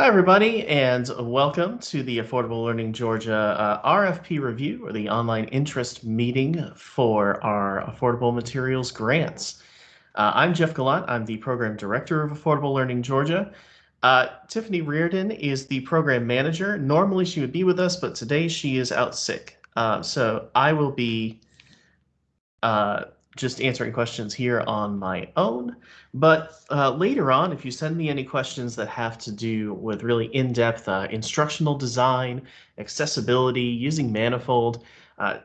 Hi, everybody, and welcome to the Affordable Learning Georgia uh, RFP review, or the online interest meeting for our affordable materials grants. Uh, I'm Jeff Gallant. I'm the program director of Affordable Learning Georgia. Uh, Tiffany Reardon is the program manager. Normally she would be with us, but today she is out sick. Uh, so I will be uh, just answering questions here on my own. But uh, later on, if you send me any questions that have to do with really in-depth uh, instructional design, accessibility, using Manifold, uh,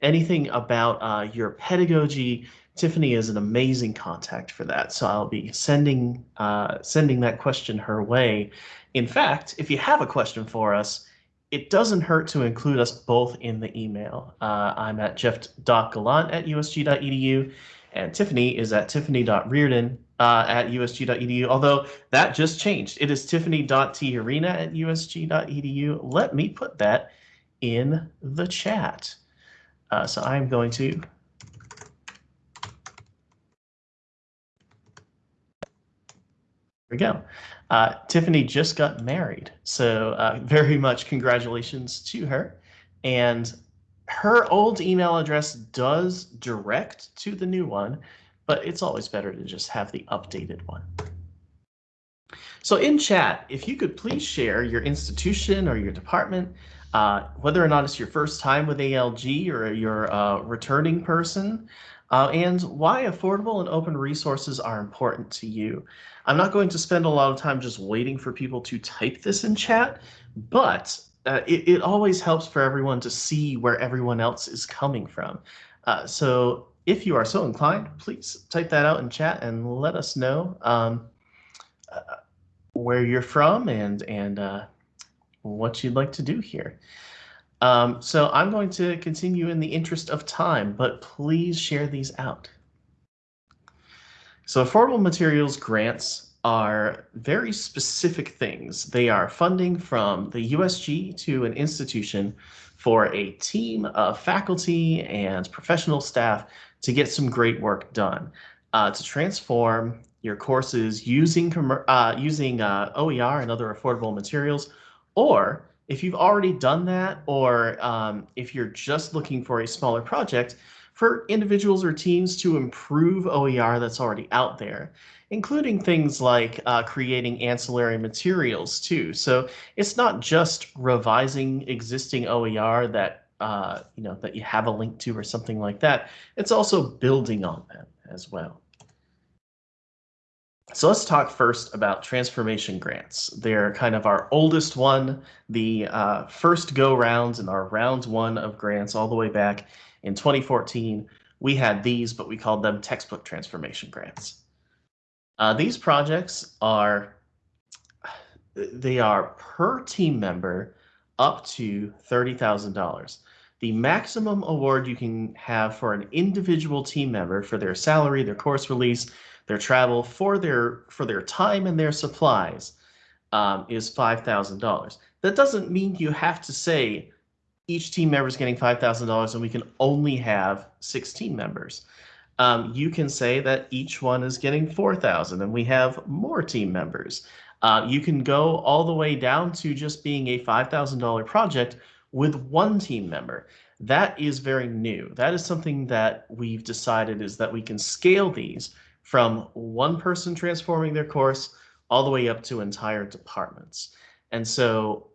anything about uh, your pedagogy, Tiffany is an amazing contact for that. So I'll be sending uh, sending that question her way. In fact, if you have a question for us, it doesn't hurt to include us both in the email. Uh, I'm at jeff.gallant at usg.edu, and Tiffany is at tiffany.reardon uh, at usg.edu, although that just changed. It is tiffany.tiarena at usg.edu. Let me put that in the chat. Uh, so I'm going to There we go. Uh, Tiffany just got married, so uh, very much congratulations to her. And her old email address does direct to the new one, but it's always better to just have the updated one. So in chat, if you could please share your institution or your department, uh, whether or not it's your first time with ALG or you're a returning person, uh, and why affordable and open resources are important to you. I'm not going to spend a lot of time just waiting for people to type this in chat, but uh, it, it, always helps for everyone to see where everyone else is coming from. Uh, so if you are so inclined, please type that out in chat and let us know um, uh, where you're from and, and uh, what you'd like to do here. Um, so I'm going to continue in the interest of time, but please share these out. So affordable materials grants are very specific things. They are funding from the USG to an institution for a team of faculty and professional staff to get some great work done, uh, to transform your courses using, uh, using uh, OER and other affordable materials, or if you've already done that, or um, if you're just looking for a smaller project, for individuals or teams to improve OER that's already out there, including things like uh, creating ancillary materials too. So it's not just revising existing OER that uh, you know that you have a link to or something like that. It's also building on them as well. So let's talk first about transformation grants. They're kind of our oldest one, the uh, first go rounds in our round one of grants all the way back in 2014. We had these, but we called them textbook transformation grants. Uh, these projects are, they are per team member up to $30,000. The maximum award you can have for an individual team member for their salary, their course release, their travel for their for their time and their supplies um, is five thousand dollars. That doesn't mean you have to say each team member is getting five thousand dollars and we can only have sixteen members. Um, you can say that each one is getting four thousand and we have more team members. Uh, you can go all the way down to just being a five thousand dollar project with one team member. That is very new. That is something that we've decided is that we can scale these from one person transforming their course all the way up to entire departments. And so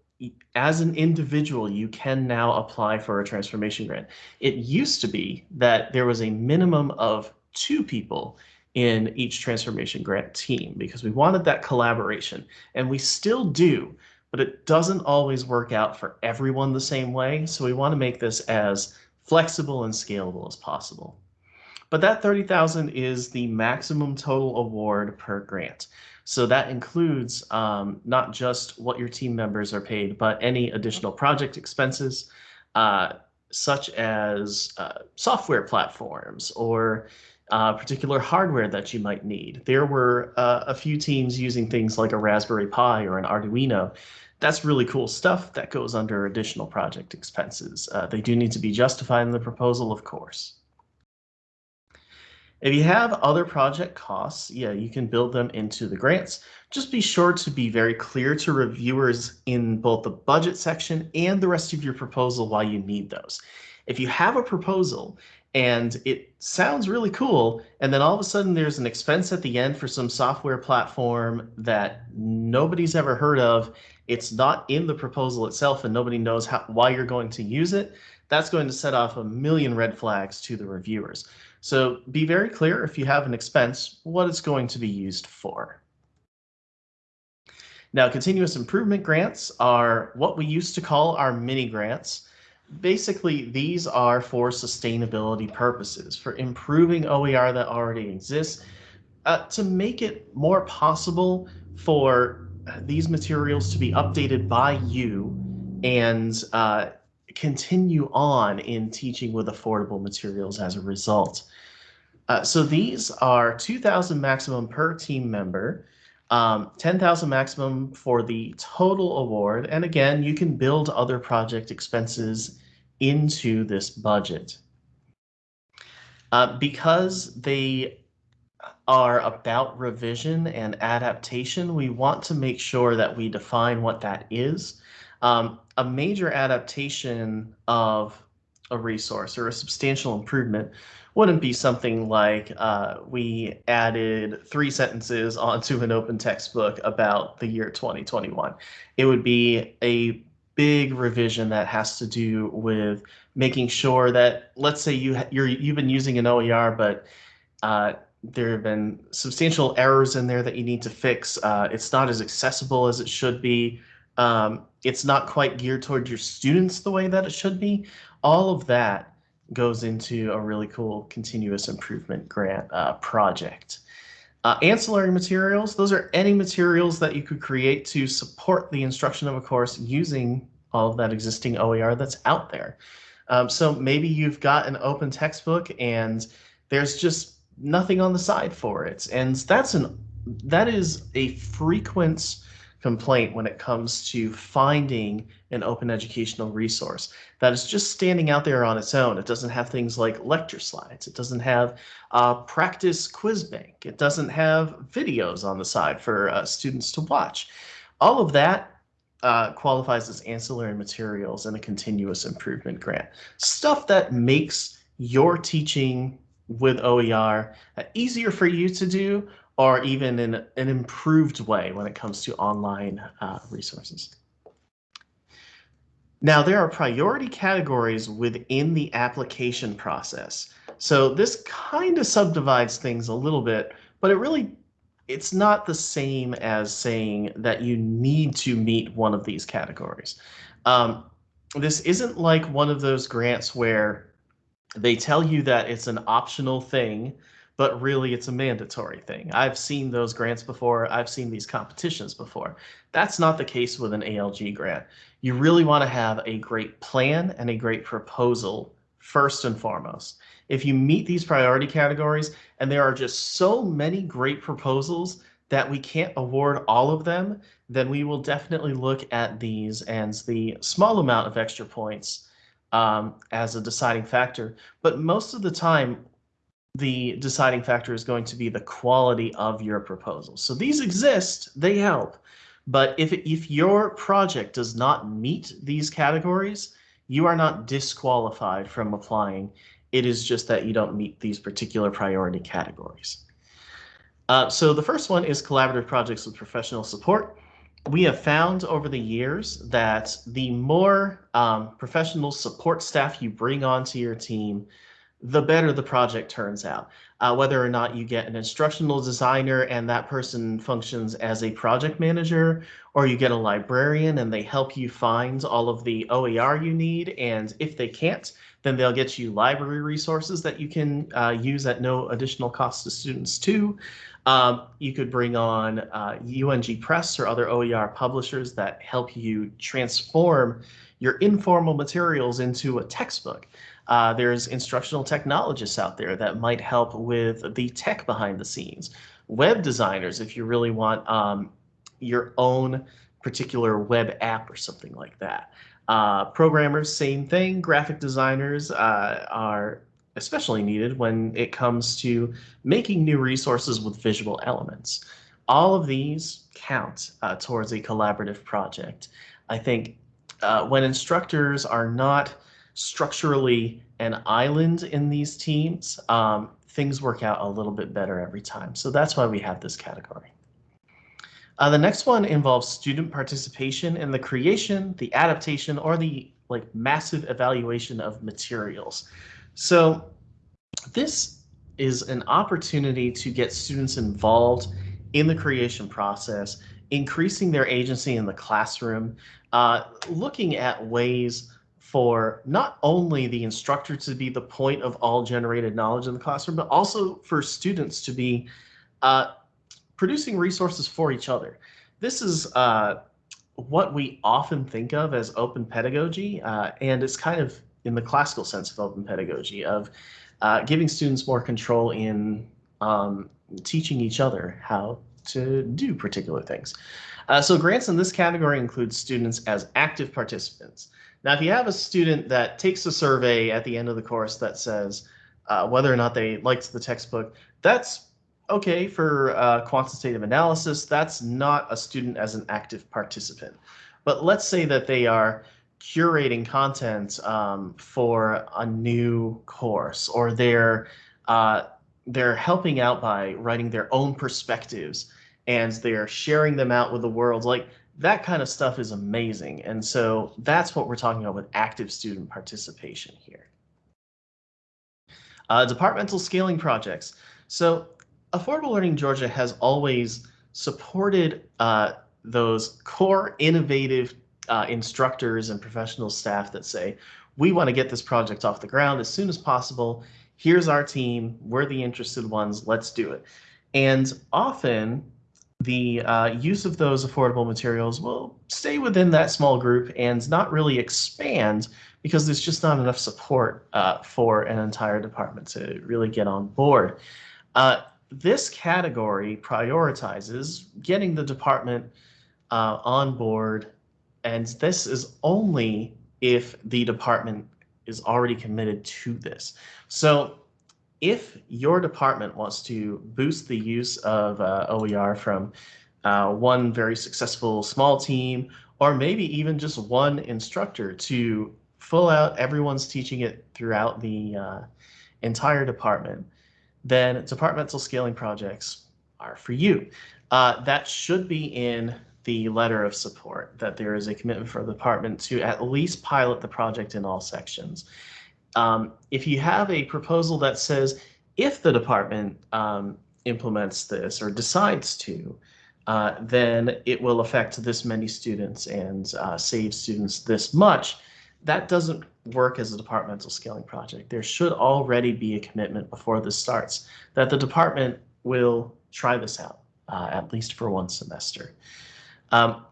as an individual, you can now apply for a transformation grant. It used to be that there was a minimum of two people in each transformation grant team because we wanted that collaboration and we still do, but it doesn't always work out for everyone the same way. So we want to make this as flexible and scalable as possible. But that 30,000 is the maximum total award per grant. So that includes um, not just what your team members are paid, but any additional project expenses, uh, such as uh, software platforms or uh, particular hardware that you might need. There were uh, a few teams using things like a Raspberry Pi or an Arduino. That's really cool stuff that goes under additional project expenses. Uh, they do need to be justified in the proposal, of course. If you have other project costs, yeah, you can build them into the grants. Just be sure to be very clear to reviewers in both the budget section and the rest of your proposal why you need those. If you have a proposal and it sounds really cool, and then all of a sudden there's an expense at the end for some software platform that nobody's ever heard of, it's not in the proposal itself and nobody knows how, why you're going to use it, that's going to set off a million red flags to the reviewers. So be very clear if you have an expense, what it's going to be used for. Now, continuous improvement grants are what we used to call our mini grants. Basically, these are for sustainability purposes, for improving OER that already exists, uh, to make it more possible for these materials to be updated by you and uh, continue on in teaching with affordable materials as a result. Uh, so these are 2,000 maximum per team member, um, 10,000 maximum for the total award. And again, you can build other project expenses into this budget. Uh, because they are about revision and adaptation, we want to make sure that we define what that is. Um, a major adaptation of a resource or a substantial improvement wouldn't be something like uh, we added three sentences onto an open textbook about the year 2021. It would be a big revision that has to do with making sure that, let's say you you're you've been using an OER, but uh, there have been substantial errors in there that you need to fix. Uh, it's not as accessible as it should be. Um, it's not quite geared toward your students the way that it should be. All of that goes into a really cool continuous improvement grant uh, project. Uh, ancillary materials, those are any materials that you could create to support the instruction of a course using all of that existing OER that's out there. Um, so maybe you've got an open textbook and there's just nothing on the side for it. And that's an that is a frequent complaint when it comes to finding an open educational resource that is just standing out there on its own. It doesn't have things like lecture slides. It doesn't have a practice quiz bank. It doesn't have videos on the side for uh, students to watch. All of that uh, qualifies as ancillary materials in a continuous improvement grant. Stuff that makes your teaching with OER uh, easier for you to do or even in an improved way when it comes to online uh, resources. Now, there are priority categories within the application process. So this kind of subdivides things a little bit, but it really, it's not the same as saying that you need to meet one of these categories. Um, this isn't like one of those grants where they tell you that it's an optional thing but really it's a mandatory thing. I've seen those grants before. I've seen these competitions before. That's not the case with an ALG grant. You really want to have a great plan and a great proposal first and foremost. If you meet these priority categories, and there are just so many great proposals that we can't award all of them, then we will definitely look at these and the small amount of extra points um, as a deciding factor. But most of the time, the deciding factor is going to be the quality of your proposal. So these exist, they help. But if, if your project does not meet these categories, you are not disqualified from applying. It is just that you don't meet these particular priority categories. Uh, so the first one is collaborative projects with professional support. We have found over the years that the more um, professional support staff you bring onto your team, the better the project turns out. Uh, whether or not you get an instructional designer and that person functions as a project manager, or you get a librarian and they help you find all of the OER you need. And if they can't, then they'll get you library resources that you can uh, use at no additional cost to students too. Um, you could bring on uh, UNG Press or other OER publishers that help you transform your informal materials into a textbook. Uh, there's instructional technologists out there that might help with the tech behind the scenes. Web designers, if you really want um, your own particular web app or something like that. Uh, programmers, same thing. Graphic designers uh, are especially needed when it comes to making new resources with visual elements. All of these count uh, towards a collaborative project. I think uh, when instructors are not structurally an island in these teams, um, things work out a little bit better every time. So that's why we have this category. Uh, the next one involves student participation in the creation, the adaptation, or the like massive evaluation of materials. So this is an opportunity to get students involved in the creation process, increasing their agency in the classroom, uh, looking at ways for not only the instructor to be the point of all generated knowledge in the classroom, but also for students to be uh, producing resources for each other. This is uh, what we often think of as open pedagogy, uh, and it's kind of in the classical sense of open pedagogy of uh, giving students more control in um, teaching each other how to do particular things. Uh, so grants in this category include students as active participants. Now, if you have a student that takes a survey at the end of the course that says uh, whether or not they liked the textbook, that's okay for uh, quantitative analysis. That's not a student as an active participant. But let's say that they are curating content um, for a new course or they're uh, they're helping out by writing their own perspectives and they're sharing them out with the world like that kind of stuff is amazing and so that's what we're talking about with active student participation here uh, departmental scaling projects so Affordable Learning Georgia has always supported uh, those core innovative uh, instructors and professional staff that say, we want to get this project off the ground as soon as possible. Here's our team. We're the interested ones. Let's do it. And often the uh, use of those affordable materials will stay within that small group and not really expand because there's just not enough support uh, for an entire department to really get on board. Uh, this category prioritizes getting the department uh, on board, and this is only if the department is already committed to this. So if your department wants to boost the use of uh, OER from uh, one very successful small team, or maybe even just one instructor to full out everyone's teaching it throughout the uh, entire department, then departmental scaling projects are for you. Uh, that should be in the letter of support, that there is a commitment for the department to at least pilot the project in all sections. Um, if you have a proposal that says if the department um, implements this or decides to, uh, then it will affect this many students and uh, save students this much, that doesn't work as a departmental scaling project. There should already be a commitment before this starts that the department will try this out, uh, at least for one semester. Um,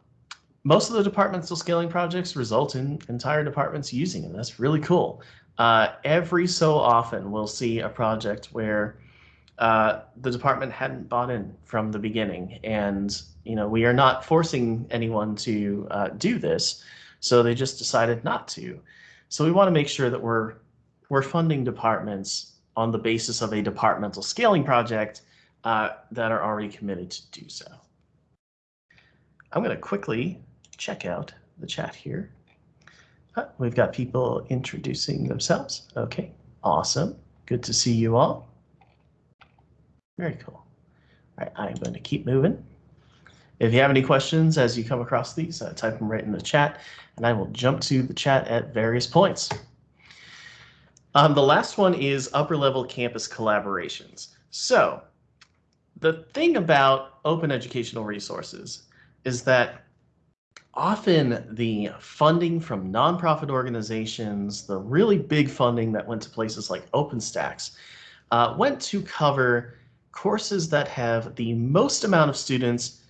most of the departmental scaling projects result in entire departments using it. That's really cool. Uh, every so often we'll see a project where uh, the department hadn't bought in from the beginning and you know we are not forcing anyone to uh, do this so they just decided not to. So we want to make sure that we're we're funding departments on the basis of a departmental scaling project uh, that are already committed to do so. I'm going to quickly check out the chat here. We've got people introducing themselves. Okay, awesome. Good to see you all. Very cool. All right, I'm going to keep moving. If you have any questions as you come across these, uh, type them right in the chat, and I will jump to the chat at various points. Um, the last one is upper level campus collaborations. So the thing about open educational resources is that often the funding from nonprofit organizations, the really big funding that went to places like OpenStax, uh, went to cover courses that have the most amount of students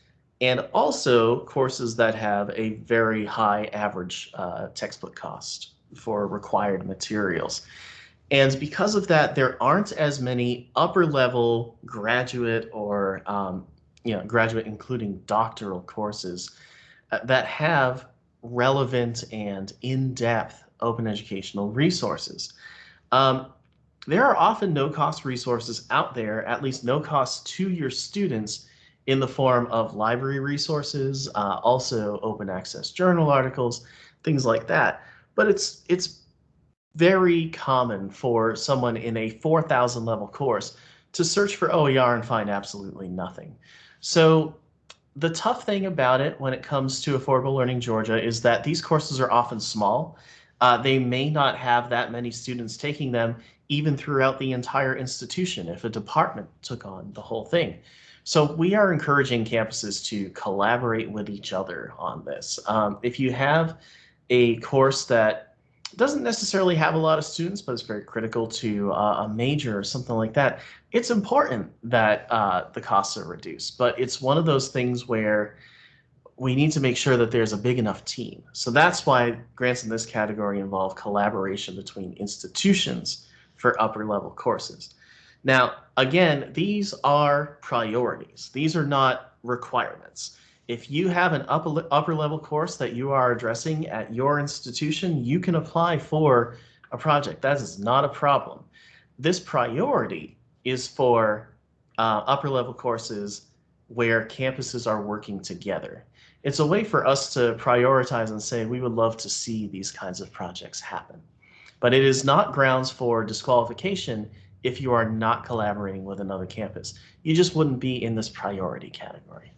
and also courses that have a very high average uh, textbook cost for required materials. And because of that, there aren't as many upper level graduate or um, you know graduate including doctoral courses that have relevant and in-depth open educational resources. Um, there are often no cost resources out there, at least no cost to your students in the form of library resources, uh, also open access journal articles, things like that. But it's it's very common for someone in a 4,000 level course to search for OER and find absolutely nothing. So the tough thing about it when it comes to Affordable Learning Georgia is that these courses are often small. Uh, they may not have that many students taking them even throughout the entire institution if a department took on the whole thing. So we are encouraging campuses to collaborate with each other on this. Um, if you have a course that doesn't necessarily have a lot of students, but it's very critical to uh, a major or something like that, it's important that uh, the costs are reduced. But it's one of those things where we need to make sure that there's a big enough team. So that's why grants in this category involve collaboration between institutions for upper level courses. Now, again, these are priorities. These are not requirements. If you have an upper, upper level course that you are addressing at your institution, you can apply for a project. That is not a problem. This priority is for uh, upper level courses where campuses are working together. It's a way for us to prioritize and say we would love to see these kinds of projects happen. But it is not grounds for disqualification if you are not collaborating with another campus. You just wouldn't be in this priority category.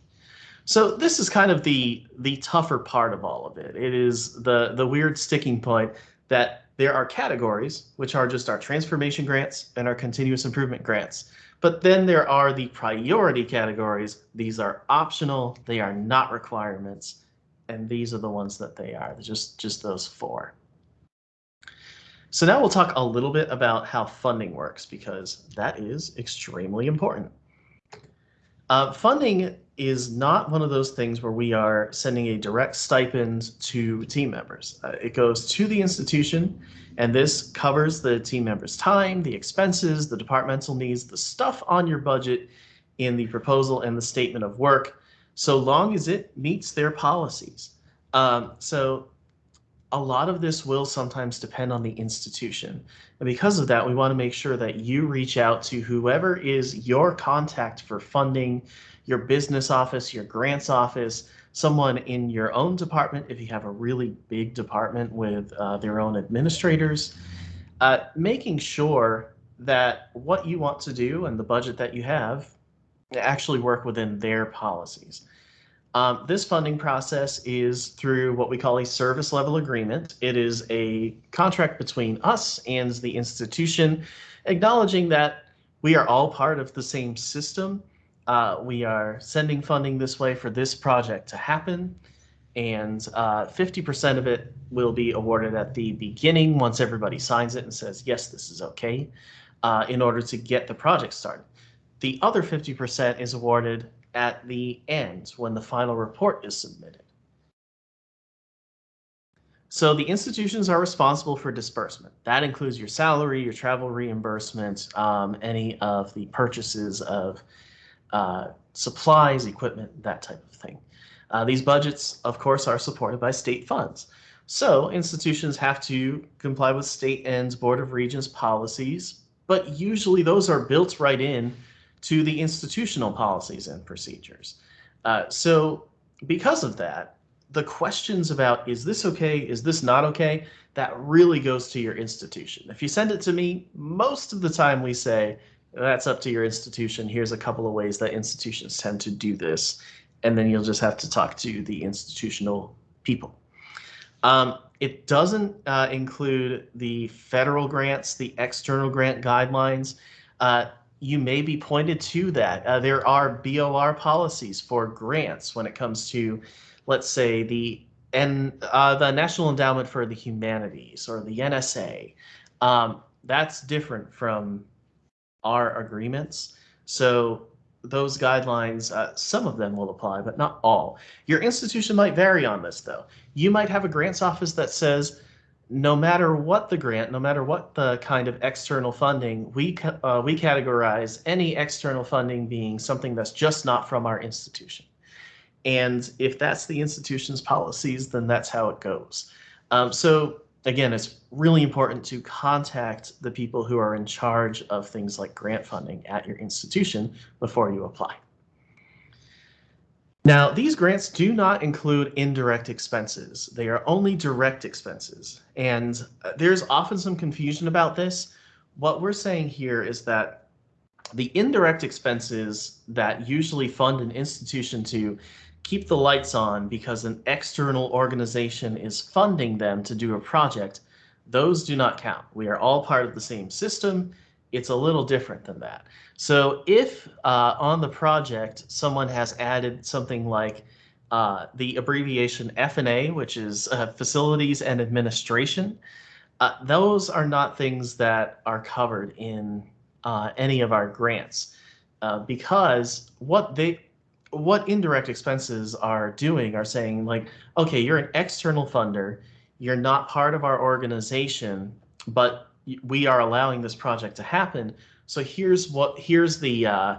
So this is kind of the the tougher part of all of it. It is the the weird sticking point that there are categories, which are just our transformation grants and our continuous improvement grants. But then there are the priority categories. These are optional, they are not requirements, and these are the ones that they are, just, just those four. So now we'll talk a little bit about how funding works because that is extremely important. Uh, funding is not one of those things where we are sending a direct stipend to team members. Uh, it goes to the institution, and this covers the team members' time, the expenses, the departmental needs, the stuff on your budget in the proposal and the statement of work, so long as it meets their policies. Um, so a lot of this will sometimes depend on the institution. And because of that, we want to make sure that you reach out to whoever is your contact for funding, your business office, your grants office, someone in your own department, if you have a really big department with uh, their own administrators, uh, making sure that what you want to do and the budget that you have actually work within their policies. Um, this funding process is through what we call a service level agreement. It is a contract between us and the institution, acknowledging that we are all part of the same system. Uh, we are sending funding this way for this project to happen, and 50% uh, of it will be awarded at the beginning once everybody signs it and says, yes, this is okay, uh, in order to get the project started. The other 50% is awarded at the end when the final report is submitted. So the institutions are responsible for disbursement. That includes your salary, your travel reimbursement, um, any of the purchases of uh, supplies, equipment, that type of thing. Uh, these budgets, of course, are supported by state funds. So institutions have to comply with state and Board of Regents policies, but usually those are built right in to the institutional policies and procedures. Uh, so because of that, the questions about is this okay, is this not okay, that really goes to your institution. If you send it to me, most of the time we say, that's up to your institution. Here's a couple of ways that institutions tend to do this. And then you'll just have to talk to the institutional people. Um, it doesn't uh, include the federal grants, the external grant guidelines. Uh, you may be pointed to that. Uh, there are BOR policies for grants when it comes to, let's say, the and uh, the National Endowment for the Humanities or the NSA. Um, that's different from our agreements. So those guidelines, uh, some of them will apply, but not all. Your institution might vary on this, though. You might have a grants office that says, no matter what the grant, no matter what the kind of external funding, we uh, we categorize any external funding being something that's just not from our institution. And if that's the institution's policies, then that's how it goes. Um, so again, it's really important to contact the people who are in charge of things like grant funding at your institution before you apply. Now, these grants do not include indirect expenses. They are only direct expenses. And uh, there's often some confusion about this. What we're saying here is that the indirect expenses that usually fund an institution to keep the lights on because an external organization is funding them to do a project, those do not count. We are all part of the same system. It's a little different than that. So if uh, on the project someone has added something like uh, the abbreviation F&A, which is uh, Facilities and Administration, uh, those are not things that are covered in uh, any of our grants uh, because what they what indirect expenses are doing are saying like, okay, you're an external funder, you're not part of our organization, but we are allowing this project to happen. So here's what here's the uh,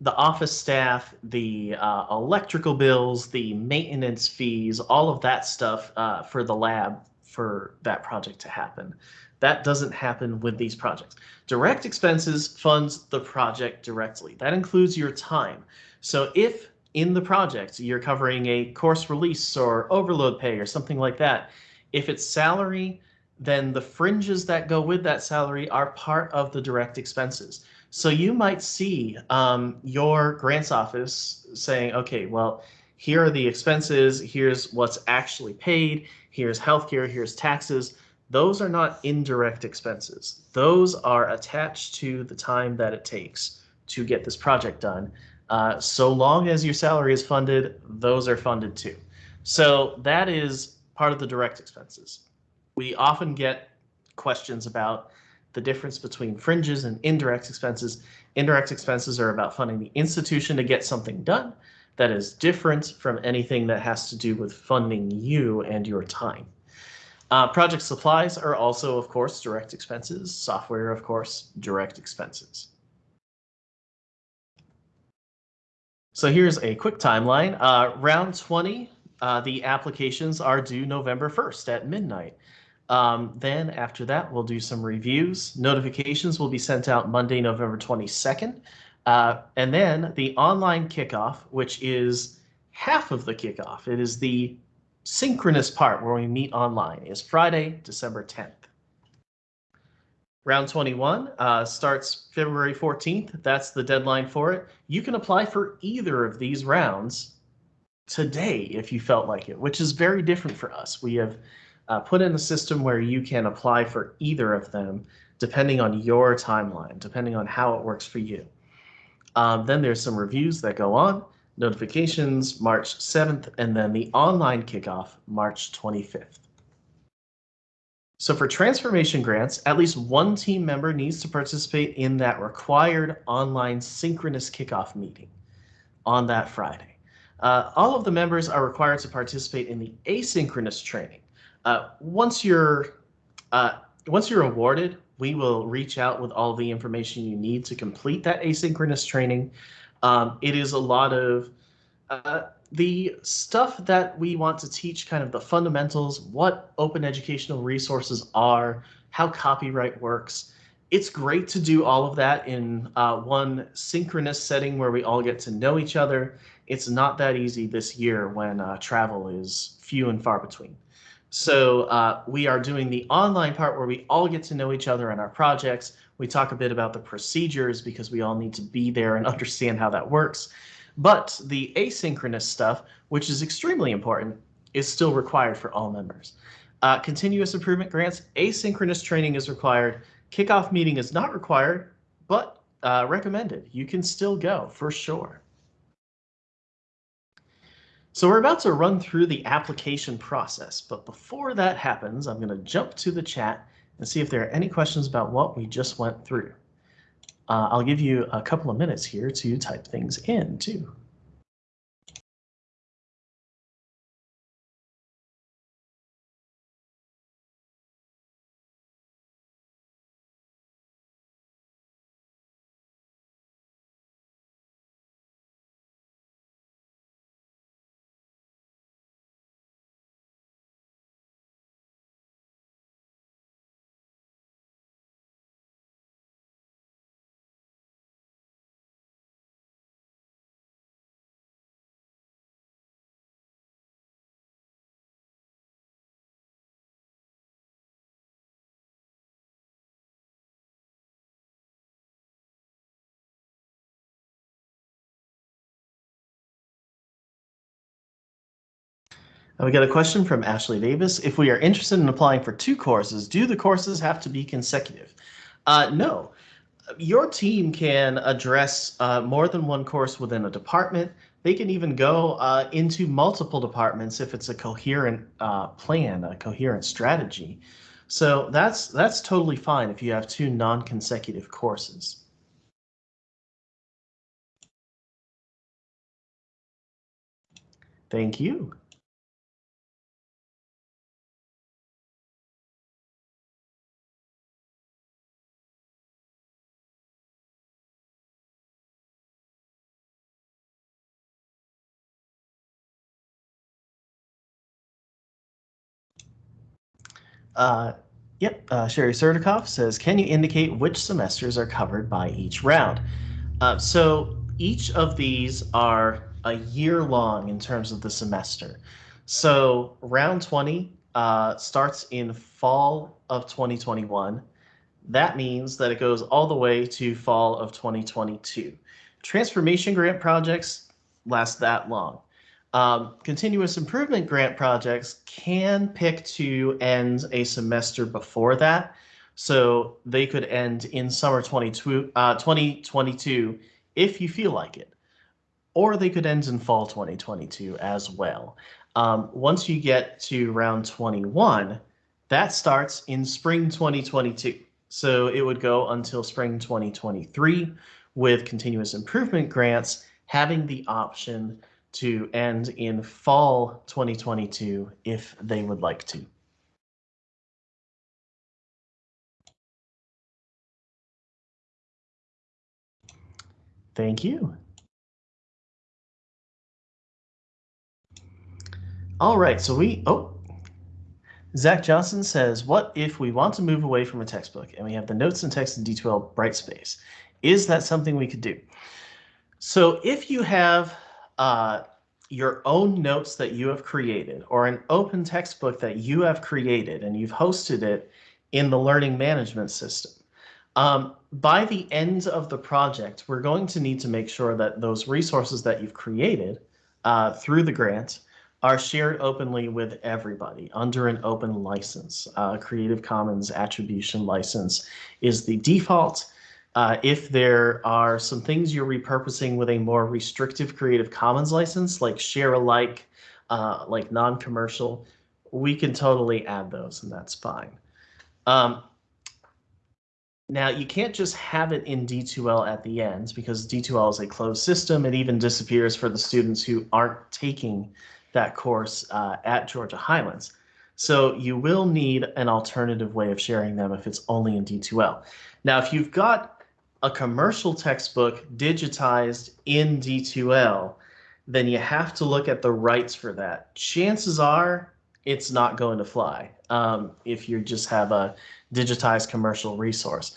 the office staff, the uh, electrical bills, the maintenance fees, all of that stuff uh, for the lab for that project to happen. That doesn't happen with these projects. Direct expenses funds the project directly. That includes your time. So if in the project you're covering a course release or overload pay or something like that, if it's salary, then the fringes that go with that salary are part of the direct expenses. So you might see um, your grants office saying, okay, well, here are the expenses, here's what's actually paid, here's healthcare, here's taxes. Those are not indirect expenses. Those are attached to the time that it takes to get this project done. Uh, so long as your salary is funded, those are funded too. So that is part of the direct expenses we often get questions about the difference between fringes and indirect expenses. Indirect expenses are about funding the institution to get something done that is different from anything that has to do with funding you and your time. Uh, project supplies are also, of course, direct expenses. Software, of course, direct expenses. So here's a quick timeline. Uh, round 20, uh, the applications are due November 1st at midnight. Um, then after that, we'll do some reviews. Notifications will be sent out Monday, November 22nd. Uh, and then the online kickoff, which is half of the kickoff. It is the synchronous part where we meet online is Friday, December 10th. Round 21 uh, starts February 14th. That's the deadline for it. You can apply for either of these rounds today if you felt like it, which is very different for us. We have uh, put in a system where you can apply for either of them depending on your timeline, depending on how it works for you. Um, then there's some reviews that go on, notifications March 7th, and then the online kickoff March 25th. So for transformation grants, at least one team member needs to participate in that required online synchronous kickoff meeting on that Friday. Uh, all of the members are required to participate in the asynchronous training, uh, once you're uh, once you're awarded, we will reach out with all the information you need to complete that asynchronous training. Um, it is a lot of uh, the stuff that we want to teach, kind of the fundamentals, what open educational resources are, how copyright works. It's great to do all of that in uh, one synchronous setting where we all get to know each other. It's not that easy this year when uh, travel is few and far between. So uh, we are doing the online part where we all get to know each other and our projects. We talk a bit about the procedures because we all need to be there and understand how that works. But the asynchronous stuff, which is extremely important, is still required for all members. Uh, continuous improvement grants, asynchronous training is required. Kickoff meeting is not required, but uh, recommended. You can still go for sure. So we're about to run through the application process, but before that happens, I'm going to jump to the chat and see if there are any questions about what we just went through. Uh, I'll give you a couple of minutes here to type things in too. We got a question from Ashley Davis. If we are interested in applying for two courses, do the courses have to be consecutive? Uh, no. Your team can address uh, more than one course within a department. They can even go uh, into multiple departments if it's a coherent uh, plan, a coherent strategy. So that's that's totally fine if you have two non-consecutive courses. Thank you. Uh, yep, uh, Sherry Surdikoff says, can you indicate which semesters are covered by each round? Uh, so each of these are a year long in terms of the semester. So round 20 uh, starts in fall of 2021. That means that it goes all the way to fall of 2022. Transformation grant projects last that long. Um, continuous improvement grant projects can pick to end a semester before that. So they could end in summer 22, uh, 2022 if you feel like it. Or they could end in fall 2022 as well. Um, once you get to round 21, that starts in spring 2022. So it would go until spring 2023 with continuous improvement grants having the option to end in fall 2022 if they would like to. Thank you. All right, so we, oh, Zach Johnson says, what if we want to move away from a textbook and we have the notes and text in D2L Brightspace? Is that something we could do? So if you have uh, your own notes that you have created or an open textbook that you have created and you've hosted it in the learning management system. Um, by the end of the project, we're going to need to make sure that those resources that you've created uh, through the grant are shared openly with everybody under an open license. Uh, Creative Commons attribution license is the default. Uh, if there are some things you're repurposing with a more restrictive Creative Commons license, like share alike, uh, like non-commercial, we can totally add those and that's fine. Um, now you can't just have it in D2L at the end because D2L is a closed system. It even disappears for the students who aren't taking that course uh, at Georgia Highlands. So you will need an alternative way of sharing them if it's only in D2L. Now, if you've got a commercial textbook digitized in D2L, then you have to look at the rights for that. Chances are it's not going to fly um, if you just have a digitized commercial resource.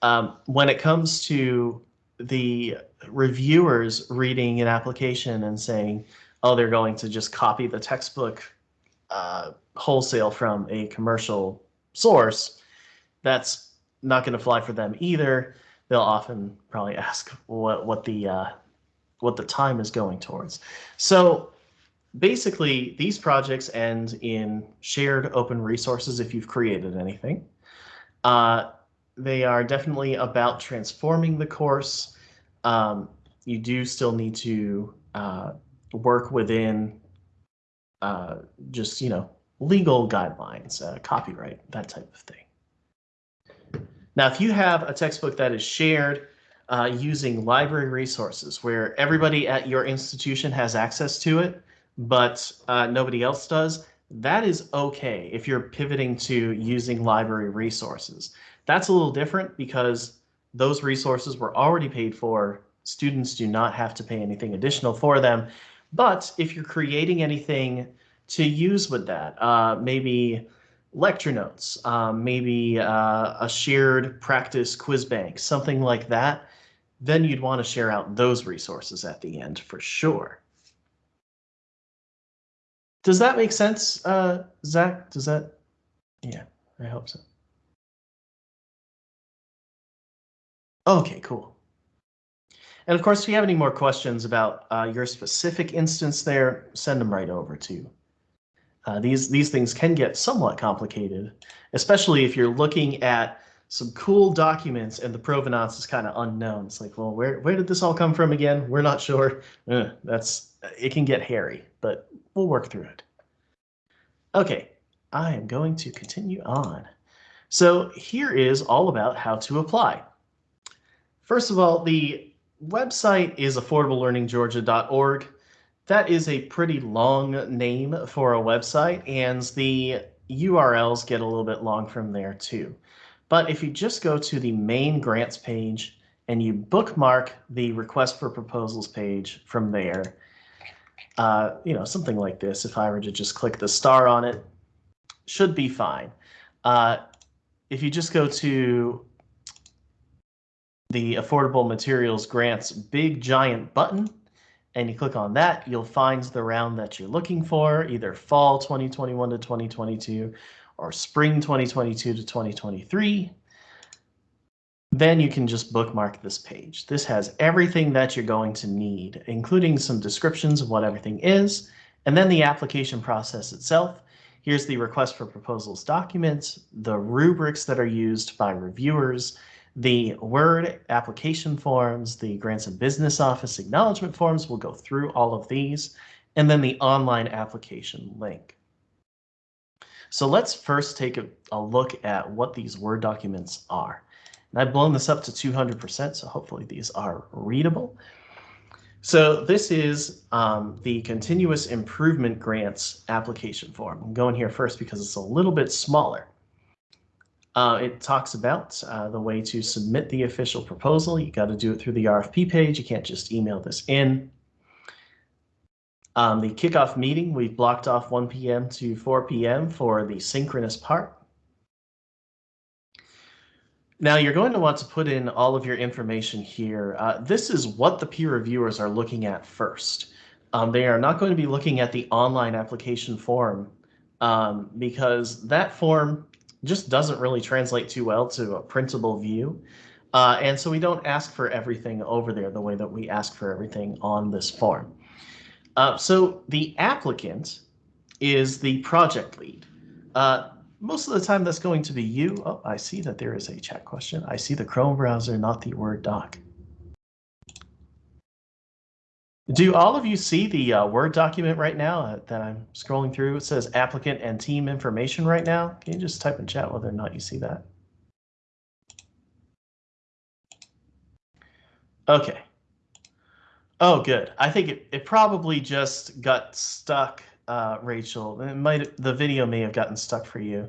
Um, when it comes to the reviewers reading an application and saying, oh, they're going to just copy the textbook uh, wholesale from a commercial source, that's not going to fly for them either they'll often probably ask what what the uh, what the time is going towards. So basically, these projects end in shared open resources if you've created anything. Uh, they are definitely about transforming the course. Um, you do still need to uh, work within uh, just, you know, legal guidelines, uh, copyright, that type of thing. Now, if you have a textbook that is shared uh, using library resources where everybody at your institution has access to it, but uh, nobody else does, that is okay if you're pivoting to using library resources. That's a little different because those resources were already paid for. Students do not have to pay anything additional for them. But if you're creating anything to use with that, uh, maybe lecture notes, um, maybe uh, a shared practice quiz bank, something like that, then you'd want to share out those resources at the end for sure. Does that make sense, uh, Zach? Does that? Yeah, I hope so. Okay, cool. And of course, if you have any more questions about uh, your specific instance there, send them right over to Uh, these, these things can get somewhat complicated, especially if you're looking at some cool documents and the provenance is kind of unknown. It's like, well, where, where did this all come from again? We're not sure. Uh, that's, it can get hairy, but we'll work through it. Okay, I am going to continue on. So here is all about how to apply. First of all, the website is affordablelearninggeorgia.org. That is a pretty long name for a website, and the URLs get a little bit long from there too. But if you just go to the main grants page and you bookmark the request for proposals page from there, uh, you know, something like this, if I were to just click the star on it, should be fine. Uh, if you just go to the Affordable Materials Grants big giant button and you click on that, you'll find the round that you're looking for, either fall 2021 to 2022 or spring 2022 to 2023. Then you can just bookmark this page. This has everything that you're going to need, including some descriptions of what everything is, and then the application process itself. Here's the request for proposals documents, the rubrics that are used by reviewers, the Word application forms, the Grants and Business Office acknowledgement forms, we'll go through all of these, and then the online application link. So let's first take a, a look at what these Word documents are. And I've blown this up to 200%, so hopefully these are readable. So this is um, the Continuous Improvement Grants application form. I'm going here first because it's a little bit smaller. Uh, it talks about uh, the way to submit the official proposal. You got to do it through the RFP page. You can't just email this in. Um, the kickoff meeting, we've blocked off 1 p.m. to 4 p.m. for the synchronous part. Now you're going to want to put in all of your information here. Uh, this is what the peer reviewers are looking at first. Um, they are not going to be looking at the online application form um, because that form just doesn't really translate too well to a printable view. Uh, and so we don't ask for everything over there the way that we ask for everything on this form. Uh, so the applicant is the project lead. Uh, most of the time that's going to be you. Oh, I see that there is a chat question. I see the Chrome browser, not the Word doc. Do all of you see the uh, Word document right now uh, that I'm scrolling through? It says applicant and team information right now. Can you just type in chat whether or not you see that? Okay. Oh, good. I think it, it probably just got stuck, uh, Rachel. It might the video may have gotten stuck for you.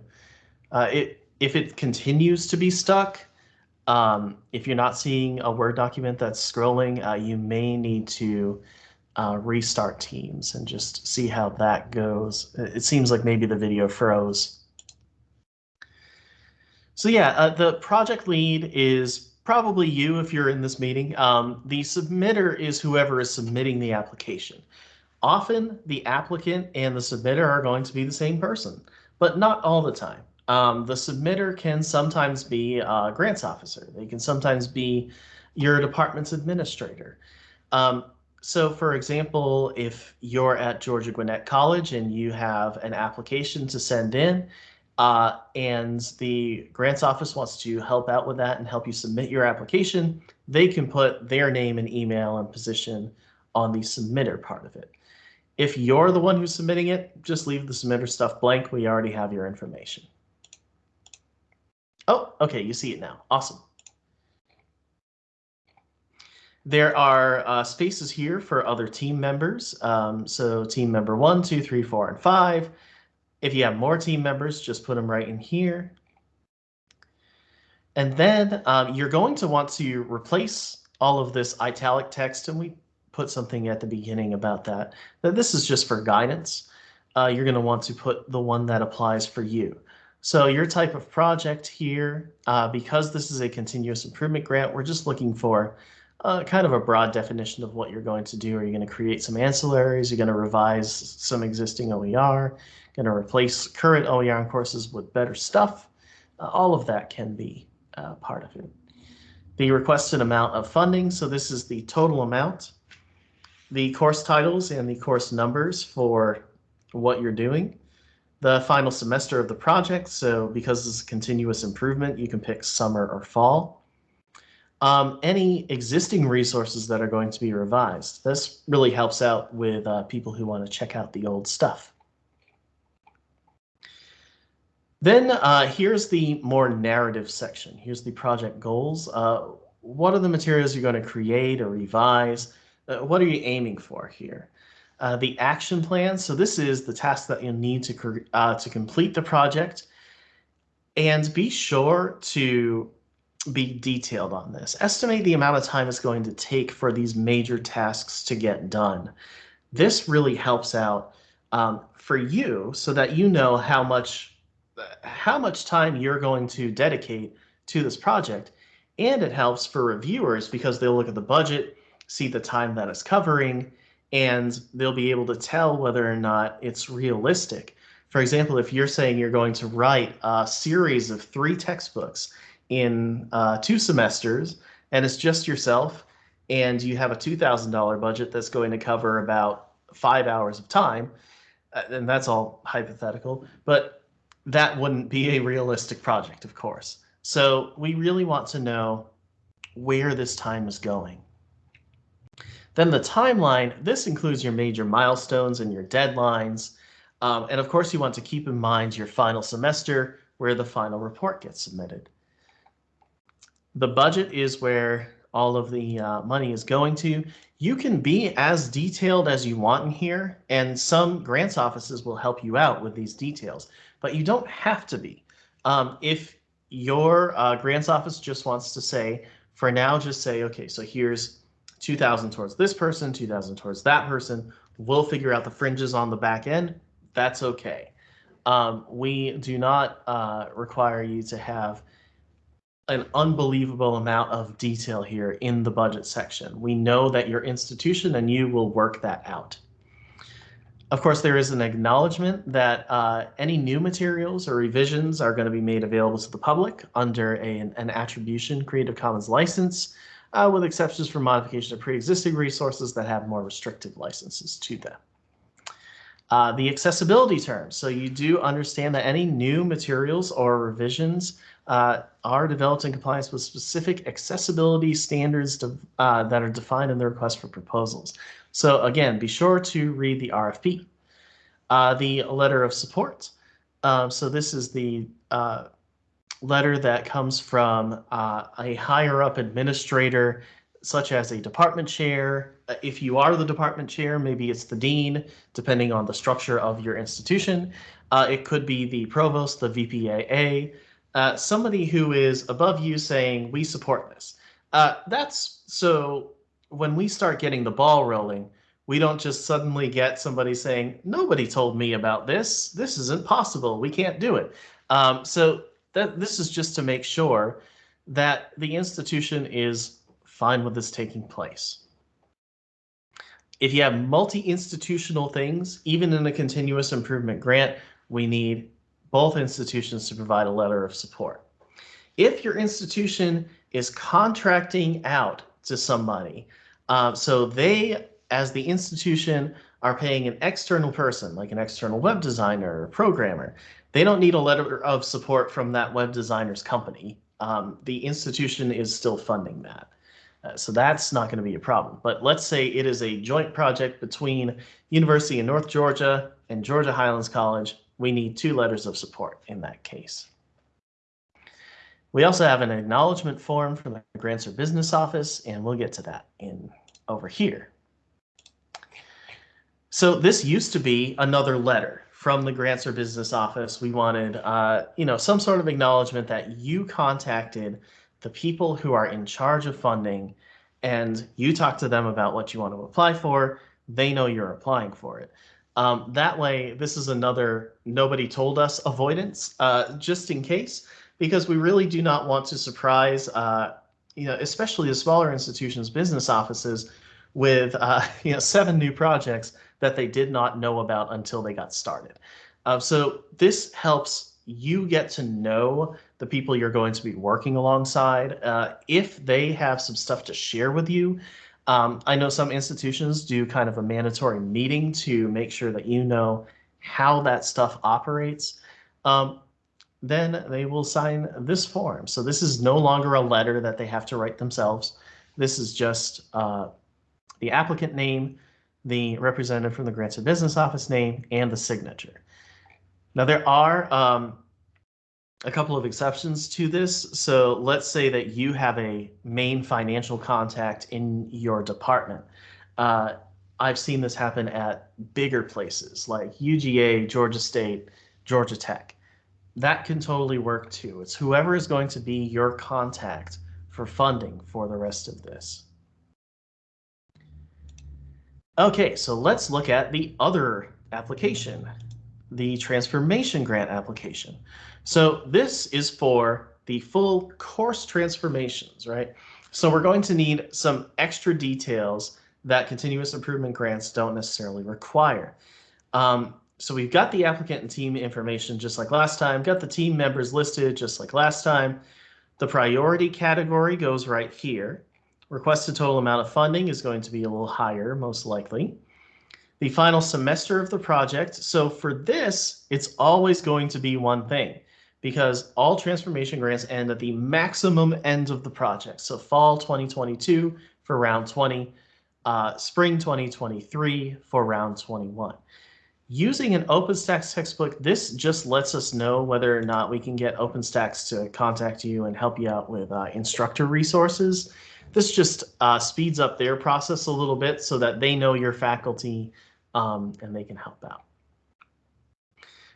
Uh, it if it continues to be stuck, um, if you're not seeing a Word document that's scrolling, uh, you may need to uh, restart Teams and just see how that goes. It seems like maybe the video froze. So yeah, uh, the project lead is probably you if you're in this meeting. Um, the submitter is whoever is submitting the application. Often the applicant and the submitter are going to be the same person, but not all the time. Um, the submitter can sometimes be a grants officer. They can sometimes be your department's administrator. Um, so for example, if you're at Georgia Gwinnett College and you have an application to send in, uh, and the grants office wants to help out with that and help you submit your application, they can put their name and email and position on the submitter part of it. If you're the one who's submitting it, just leave the submitter stuff blank. We already have your information. Oh, okay, you see it now. Awesome. There are uh, spaces here for other team members. Um, so team member one, two, three, four, and five. If you have more team members, just put them right in here. And then um, you're going to want to replace all of this italic text, and we put something at the beginning about that, that this is just for guidance. Uh, you're going to want to put the one that applies for you. So your type of project here, uh, because this is a continuous improvement grant, we're just looking for uh, kind of a broad definition of what you're going to do. Are you going to create some ancillaries? Are You're going to revise some existing OER, going to replace current OER courses with better stuff. Uh, all of that can be uh, part of it. The requested amount of funding. So this is the total amount. The course titles and the course numbers for what you're doing. The final semester of the project. So because it's continuous improvement, you can pick summer or fall. Um, any existing resources that are going to be revised. This really helps out with uh, people who want to check out the old stuff. Then uh, here's the more narrative section. Here's the project goals. Uh, what are the materials you're going to create or revise? Uh, what are you aiming for here? Uh, the action plan. So this is the task that you'll need to, uh, to complete the project. And be sure to be detailed on this. Estimate the amount of time it's going to take for these major tasks to get done. This really helps out um, for you so that you know how much how much time you're going to dedicate to this project. And it helps for reviewers because they'll look at the budget, see the time that it's covering, and they'll be able to tell whether or not it's realistic. For example, if you're saying you're going to write a series of three textbooks in uh, two semesters and it's just yourself and you have a $2,000 budget that's going to cover about five hours of time, uh, and that's all hypothetical, but that wouldn't be a realistic project, of course. So we really want to know where this time is going. Then the timeline, this includes your major milestones and your deadlines. Um, and of course, you want to keep in mind your final semester where the final report gets submitted. The budget is where all of the uh, money is going to. You can be as detailed as you want in here, and some grants offices will help you out with these details, but you don't have to be. Um, if your uh, grants office just wants to say, for now, just say, okay, so here's 2000 towards this person, 2000 towards that person. We'll figure out the fringes on the back end. That's okay. Um, we do not uh, require you to have an unbelievable amount of detail here in the budget section. We know that your institution and you will work that out. Of course, there is an acknowledgement that uh, any new materials or revisions are going to be made available to the public under a, an attribution Creative Commons license uh, with exceptions for modification of pre-existing resources that have more restrictive licenses to them. Uh, the accessibility terms. So you do understand that any new materials or revisions uh, are developed in compliance with specific accessibility standards to, uh, that are defined in the request for proposals. So again, be sure to read the RFP. Uh, the letter of support. Um, so this is the uh, letter that comes from uh, a higher up administrator, such as a department chair. Uh, if you are the department chair, maybe it's the dean, depending on the structure of your institution. Uh, it could be the provost, the VPAA, uh, somebody who is above you saying, we support this. Uh, that's so when we start getting the ball rolling, we don't just suddenly get somebody saying, nobody told me about this. This isn't possible. We can't do it. Um, so that this is just to make sure that the institution is fine with this taking place. If you have multi-institutional things, even in a continuous improvement grant, we need both institutions to provide a letter of support. If your institution is contracting out to somebody, uh, so they, as the institution, are paying an external person, like an external web designer or programmer, they don't need a letter of support from that web designer's company. Um, the institution is still funding that. Uh, so that's not going to be a problem. But let's say it is a joint project between University of North Georgia and Georgia Highlands College. We need two letters of support in that case. We also have an acknowledgement form from the Grants or Business Office, and we'll get to that in over here. So this used to be another letter from the grants or business office, we wanted, uh, you know, some sort of acknowledgement that you contacted the people who are in charge of funding and you talk to them about what you want to apply for. They know you're applying for it. Um, that way, this is another nobody told us avoidance, uh, just in case, because we really do not want to surprise, uh, you know, especially the smaller institutions, business offices, with uh, you know seven new projects that they did not know about until they got started. Uh, so this helps you get to know the people you're going to be working alongside. Uh, if they have some stuff to share with you, um, I know some institutions do kind of a mandatory meeting to make sure that you know, how that stuff operates, um, then they will sign this form. So this is no longer a letter that they have to write themselves. This is just uh, the applicant name, the representative from the Grants and Business Office name, and the signature. Now there are um, a couple of exceptions to this. So let's say that you have a main financial contact in your department. Uh, I've seen this happen at bigger places like UGA, Georgia State, Georgia Tech. That can totally work too. It's whoever is going to be your contact for funding for the rest of this. Okay, so let's look at the other application, the transformation grant application. So this is for the full course transformations, right? So we're going to need some extra details that continuous improvement grants don't necessarily require. Um, so we've got the applicant and team information just like last time, got the team members listed just like last time. The priority category goes right here. Requested total amount of funding is going to be a little higher, most likely. The final semester of the project. So for this, it's always going to be one thing because all transformation grants end at the maximum end of the project. So fall 2022 for round 20, uh, spring 2023 for round 21. Using an OpenStax textbook, this just lets us know whether or not we can get OpenStax to contact you and help you out with uh, instructor resources. This just uh, speeds up their process a little bit so that they know your faculty um, and they can help out.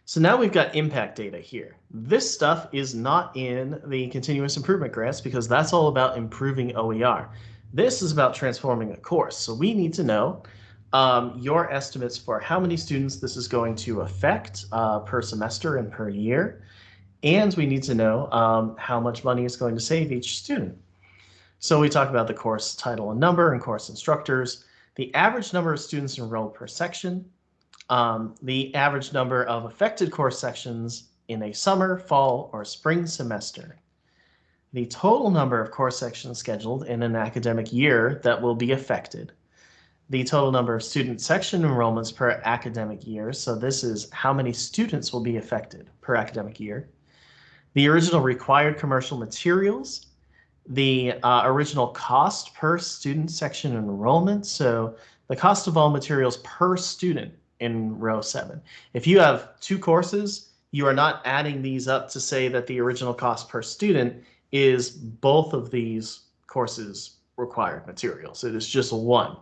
So now we've got impact data here. This stuff is not in the continuous improvement grants because that's all about improving OER. This is about transforming a course. So we need to know um, your estimates for how many students this is going to affect uh, per semester and per year. And we need to know um, how much money it's going to save each student. So we talk about the course title and number and course instructors, the average number of students enrolled per section, um, the average number of affected course sections in a summer, fall, or spring semester, the total number of course sections scheduled in an academic year that will be affected, the total number of student section enrollments per academic year. So this is how many students will be affected per academic year. The original required commercial materials the uh, original cost per student section enrollment. So the cost of all materials per student in row seven. If you have two courses, you are not adding these up to say that the original cost per student is both of these courses required materials. It is just one.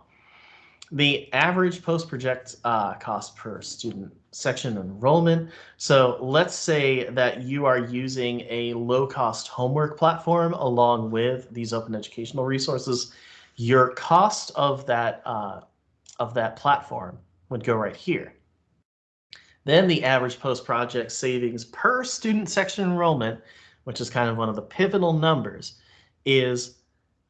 The average post-project uh, cost per student section enrollment. So let's say that you are using a low-cost homework platform along with these open educational resources. Your cost of that uh, of that platform would go right here. Then the average post-project savings per student section enrollment, which is kind of one of the pivotal numbers, is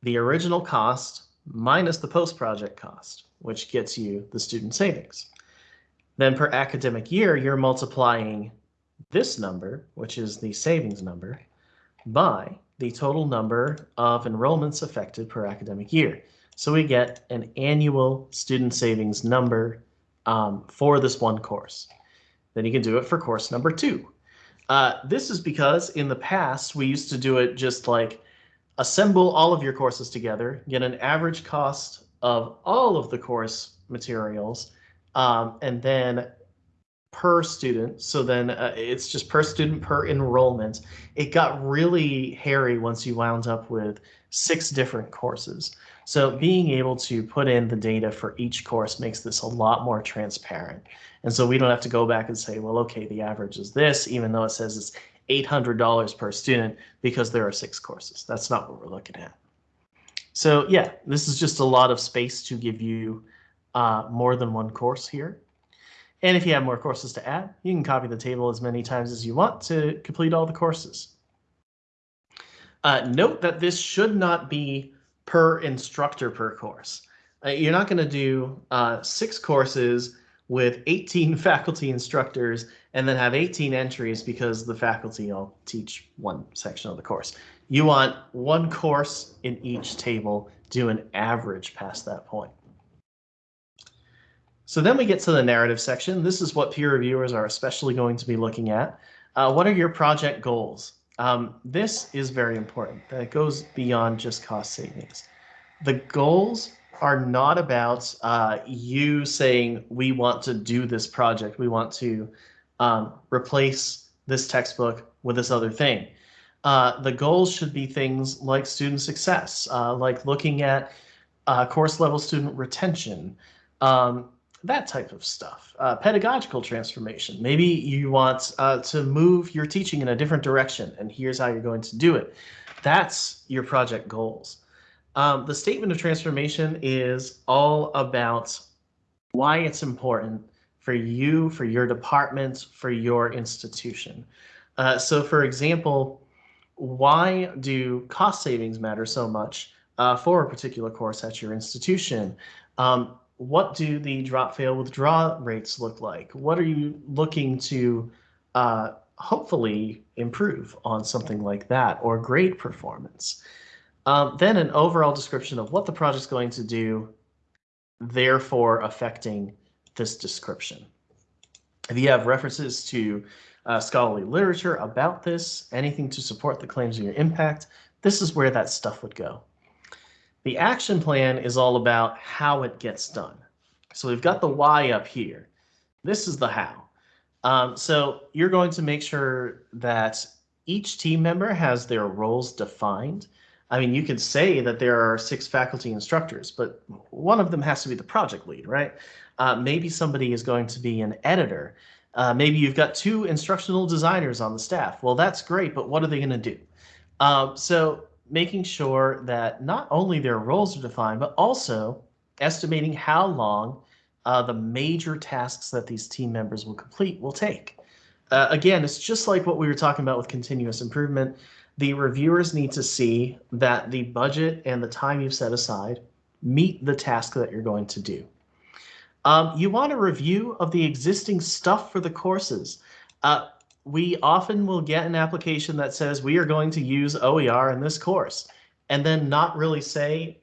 the original cost minus the post-project cost, which gets you the student savings. Then per academic year, you're multiplying this number, which is the savings number, by the total number of enrollments affected per academic year. So we get an annual student savings number um, for this one course. Then you can do it for course number two. Uh, this is because in the past, we used to do it just like assemble all of your courses together, get an average cost of all of the course materials, um, and then per student. So then uh, it's just per student per enrollment. It got really hairy once you wound up with six different courses. So being able to put in the data for each course makes this a lot more transparent. And so we don't have to go back and say, well, okay, the average is this, even though it says it's $800 per student because there are six courses. That's not what we're looking at. So yeah, this is just a lot of space to give you uh, more than one course here. And if you have more courses to add, you can copy the table as many times as you want to complete all the courses. Uh, note that this should not be per instructor per course. Uh, you're not going to do uh, six courses with 18 faculty instructors and then have 18 entries because the faculty all teach one section of the course. You want one course in each table, do an average past that point. So then we get to the narrative section. This is what peer reviewers are especially going to be looking at. Uh, what are your project goals? Um, this is very important. That goes beyond just cost savings. The goals are not about uh, you saying, we want to do this project. We want to um, replace this textbook with this other thing. Uh, the goals should be things like student success, uh, like looking at uh, course level student retention, um, that type of stuff. Uh, pedagogical transformation. Maybe you want uh, to move your teaching in a different direction, and here's how you're going to do it. That's your project goals. Um, the statement of transformation is all about why it's important for you, for your department, for your institution. Uh, so for example, why do cost savings matter so much uh, for a particular course at your institution? Um, what do the drop fail withdraw rates look like? What are you looking to uh, hopefully improve on something like that or grade performance? Um, then an overall description of what the project's going to do, therefore affecting this description. If you have references to uh, scholarly literature about this, anything to support the claims of your impact, this is where that stuff would go. The action plan is all about how it gets done. So we've got the why up here. This is the how. Um, so you're going to make sure that each team member has their roles defined. I mean, you could say that there are six faculty instructors, but one of them has to be the project lead, right? Uh, maybe somebody is going to be an editor. Uh, maybe you've got two instructional designers on the staff. Well, that's great, but what are they going to do? Um, so making sure that not only their roles are defined, but also estimating how long uh, the major tasks that these team members will complete will take. Uh, again, it's just like what we were talking about with continuous improvement. The reviewers need to see that the budget and the time you've set aside meet the task that you're going to do. Um, you want a review of the existing stuff for the courses. Uh, we often will get an application that says we are going to use OER in this course and then not really say,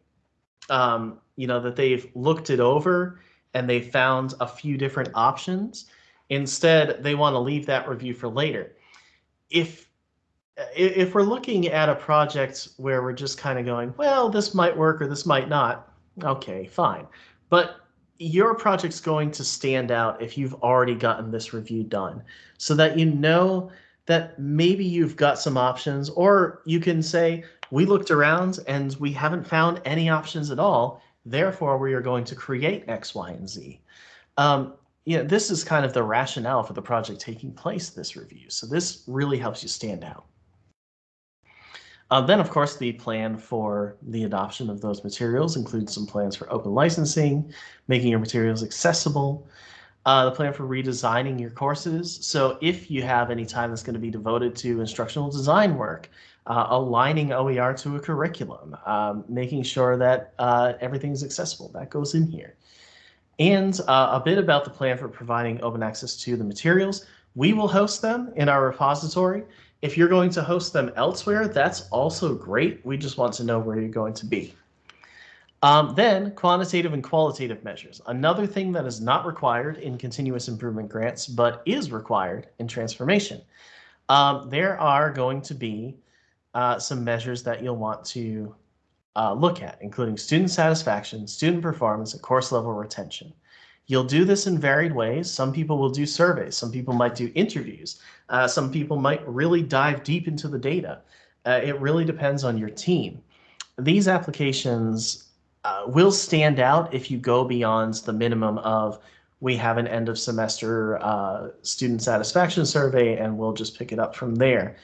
um, you know, that they've looked it over and they found a few different options. Instead, they want to leave that review for later. If if we're looking at a project where we're just kind of going, well, this might work or this might not, okay, fine. But your project's going to stand out if you've already gotten this review done so that you know that maybe you've got some options or you can say we looked around and we haven't found any options at all therefore we are going to create x y and z. Um, you know, this is kind of the rationale for the project taking place this review so this really helps you stand out uh, then, of course, the plan for the adoption of those materials includes some plans for open licensing, making your materials accessible, uh, the plan for redesigning your courses. So if you have any time that's going to be devoted to instructional design work, uh, aligning OER to a curriculum, um, making sure that uh, everything is accessible, that goes in here. And uh, a bit about the plan for providing open access to the materials. We will host them in our repository. If you're going to host them elsewhere, that's also great. We just want to know where you're going to be. Um, then quantitative and qualitative measures. Another thing that is not required in continuous improvement grants, but is required in transformation. Um, there are going to be uh, some measures that you'll want to uh, look at, including student satisfaction, student performance, and course level retention. You'll do this in varied ways. Some people will do surveys. Some people might do interviews. Uh, some people might really dive deep into the data. Uh, it really depends on your team. These applications uh, will stand out if you go beyond the minimum of we have an end of semester uh, student satisfaction survey and we'll just pick it up from there.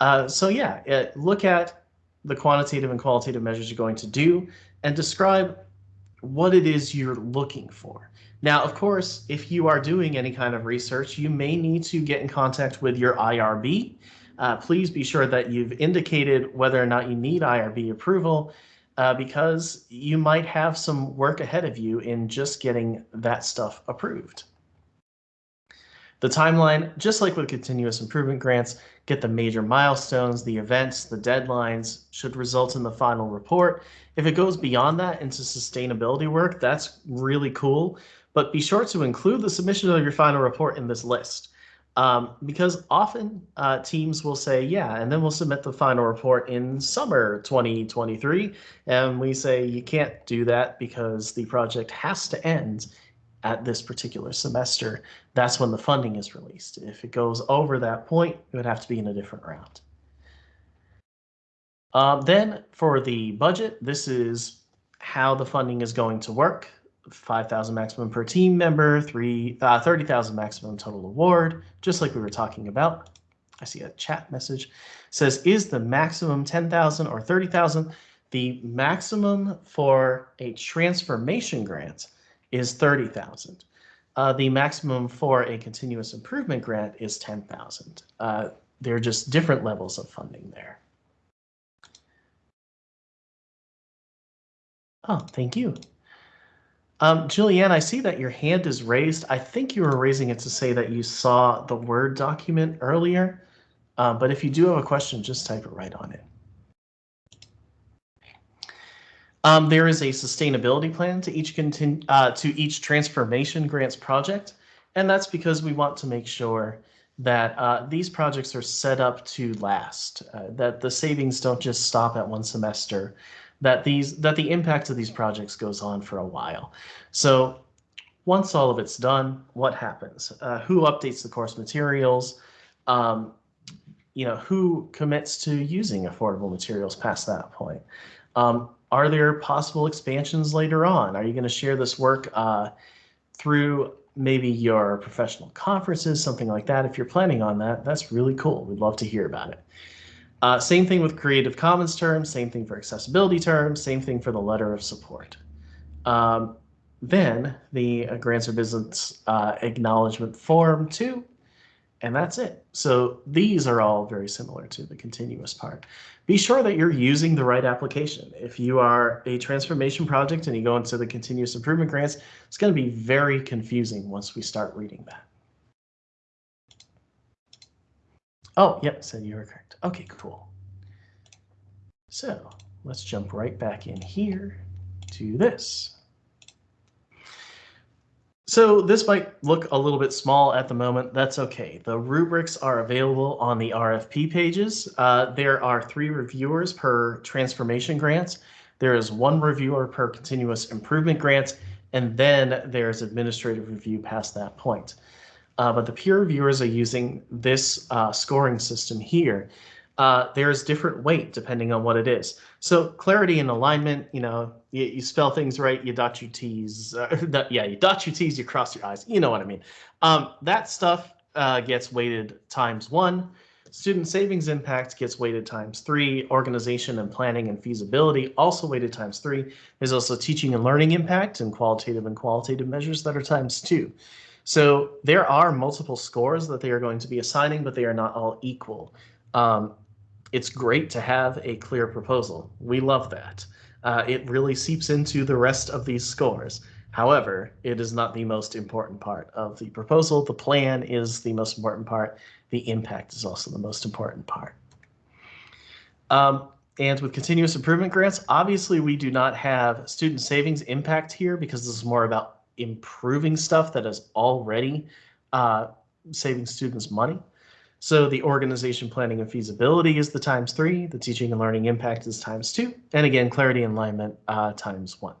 Uh, so yeah, it, look at the quantitative and qualitative measures you're going to do and describe what it is you're looking for. Now, of course, if you are doing any kind of research, you may need to get in contact with your IRB. Uh, please be sure that you've indicated whether or not you need IRB approval uh, because you might have some work ahead of you in just getting that stuff approved. The timeline, just like with continuous improvement grants, get the major milestones, the events, the deadlines should result in the final report. If it goes beyond that into sustainability work, that's really cool. But be sure to include the submission of your final report in this list. Um, because often uh, teams will say, yeah, and then we'll submit the final report in summer 2023. And we say, you can't do that because the project has to end at this particular semester. That's when the funding is released. If it goes over that point, it would have to be in a different round. Um, then for the budget, this is how the funding is going to work. 5,000 maximum per team member, three, uh, 30,000 maximum total award, just like we were talking about. I see a chat message says, is the maximum 10,000 or 30,000? The maximum for a transformation grant is 30,000. Uh, the maximum for a continuous improvement grant is 10,000. Uh, they're just different levels of funding there. Oh, thank you. Um, Julianne, I see that your hand is raised. I think you were raising it to say that you saw the Word document earlier, uh, but if you do have a question, just type it right on it. Um, there is a sustainability plan to each uh, to each transformation grants project, and that's because we want to make sure that uh, these projects are set up to last, uh, that the savings don't just stop at one semester, that these that the impact of these projects goes on for a while. So once all of it's done, what happens? Uh, who updates the course materials? Um, you know, who commits to using affordable materials past that point? Um, are there possible expansions later on? Are you going to share this work uh, through maybe your professional conferences, something like that? If you're planning on that, that's really cool. We'd love to hear about it. Uh, same thing with Creative Commons terms, same thing for accessibility terms, same thing for the letter of support. Um, then the uh, grants or business uh, acknowledgement form too, and that's it. So these are all very similar to the continuous part. Be sure that you're using the right application. If you are a transformation project and you go into the continuous improvement grants, it's going to be very confusing once we start reading that. Oh, yep, said you were correct. Okay, cool. So let's jump right back in here to this. So this might look a little bit small at the moment. That's okay. The rubrics are available on the RFP pages. Uh, there are three reviewers per transformation grants. There is one reviewer per continuous improvement grant, and then there's administrative review past that point uh, but the peer reviewers are using this uh, scoring system here. Uh, there's different weight depending on what it is. So clarity and alignment, you know, you, you spell things right, you dot your T's, uh, yeah, you dot your T's, you cross your I's, you know what I mean. Um, that stuff uh, gets weighted times one. Student savings impact gets weighted times three. Organization and planning and feasibility also weighted times three. There's also teaching and learning impact and qualitative and qualitative measures that are times two. So there are multiple scores that they are going to be assigning, but they are not all equal. Um, it's great to have a clear proposal. We love that. Uh, it really seeps into the rest of these scores. However, it is not the most important part of the proposal. The plan is the most important part. The impact is also the most important part. Um, and with continuous improvement grants, obviously we do not have student savings impact here because this is more about improving stuff that is already uh, saving students money. So the organization planning and feasibility is the times three, the teaching and learning impact is times two, and again, clarity and alignment uh, times one.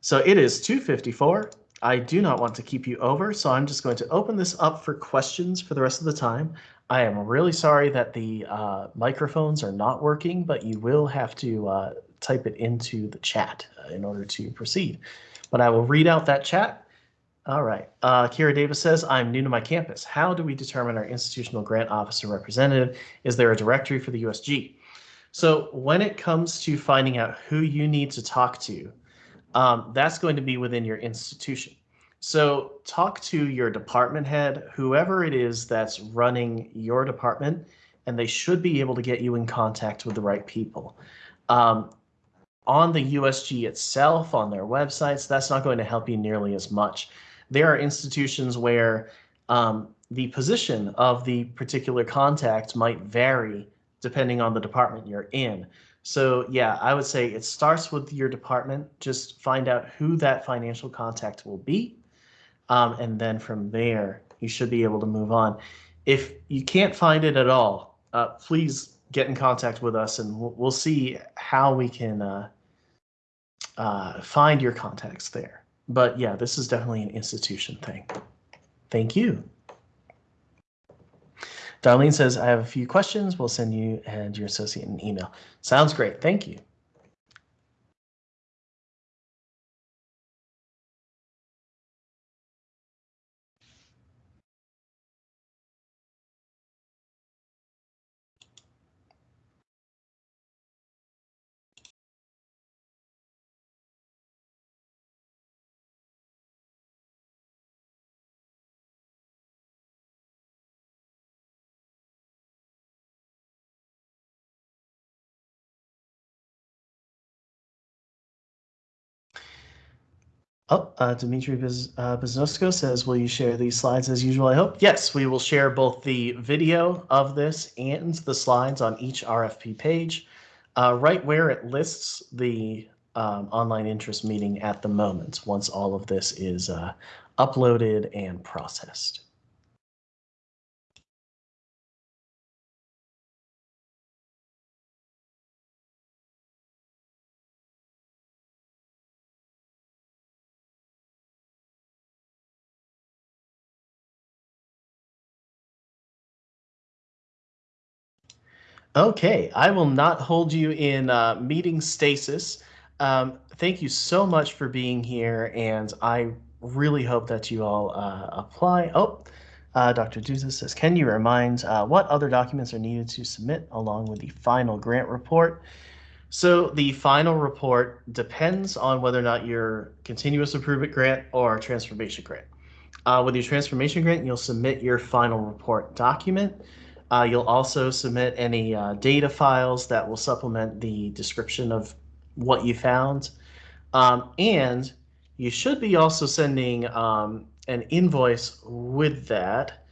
So it is 254. I do not want to keep you over, so I'm just going to open this up for questions for the rest of the time. I am really sorry that the uh, microphones are not working, but you will have to uh, type it into the chat uh, in order to proceed. But I will read out that chat. All right. Uh, Kira Davis says, I'm new to my campus. How do we determine our institutional grant officer representative? Is there a directory for the USG? So when it comes to finding out who you need to talk to, um, that's going to be within your institution. So talk to your department head, whoever it is that's running your department, and they should be able to get you in contact with the right people. Um, on the USG itself, on their websites, that's not going to help you nearly as much. There are institutions where um, the position of the particular contact might vary depending on the department you're in. So yeah, I would say it starts with your department. Just find out who that financial contact will be. Um, and then from there, you should be able to move on. If you can't find it at all, uh, please get in contact with us and we'll, we'll see how we can uh, uh, find your contacts there. But yeah, this is definitely an institution thing. Thank you. Darlene says, I have a few questions. We'll send you and your associate an email. Sounds great. Thank you. Oh, uh, Dimitri uh, Biznosko says, will you share these slides as usual, I hope? Yes, we will share both the video of this and the slides on each RFP page, uh, right where it lists the um, online interest meeting at the moment, once all of this is uh, uploaded and processed. Okay, I will not hold you in uh, meeting stasis. Um, thank you so much for being here, and I really hope that you all uh, apply. Oh, uh, Dr. Duza says, can you remind uh, what other documents are needed to submit along with the final grant report? So the final report depends on whether or not you're continuous improvement grant or transformation grant. Uh, with your transformation grant, you'll submit your final report document. Uh, you'll also submit any uh, data files that will supplement the description of what you found. Um, and you should be also sending um, an invoice with that,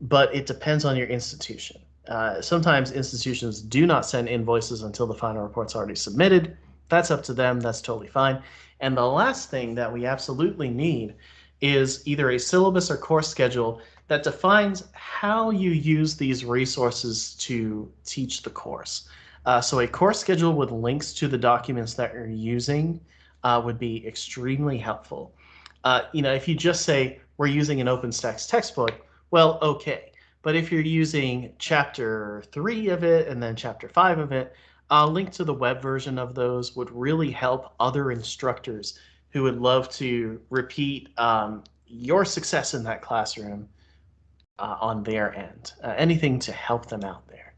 but it depends on your institution. Uh, sometimes institutions do not send invoices until the final report's already submitted. That's up to them. That's totally fine. And the last thing that we absolutely need is either a syllabus or course schedule that defines how you use these resources to teach the course. Uh, so a course schedule with links to the documents that you're using uh, would be extremely helpful. Uh, you know, if you just say we're using an OpenStax textbook, well, okay. But if you're using chapter three of it and then chapter five of it, a link to the web version of those would really help other instructors who would love to repeat um, your success in that classroom uh, on their end, uh, anything to help them out there.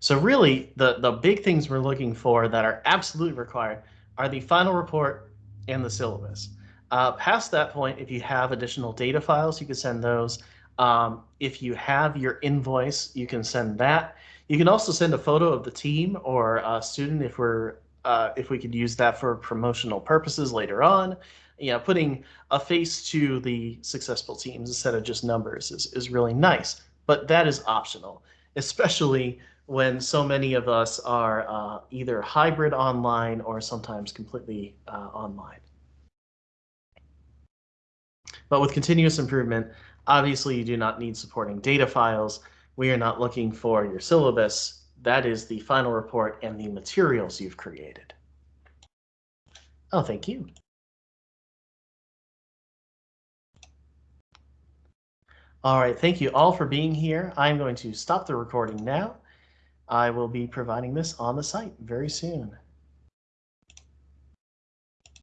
So really, the, the big things we're looking for that are absolutely required are the final report and the syllabus. Uh, past that point, if you have additional data files, you can send those. Um, if you have your invoice, you can send that. You can also send a photo of the team or a student if we're uh, if we could use that for promotional purposes later on you know, putting a face to the successful teams instead of just numbers is, is really nice. But that is optional, especially when so many of us are uh, either hybrid online or sometimes completely uh, online. But with continuous improvement, obviously you do not need supporting data files. We are not looking for your syllabus. That is the final report and the materials you've created. Oh, thank you. All right, thank you all for being here. I'm going to stop the recording now. I will be providing this on the site very soon.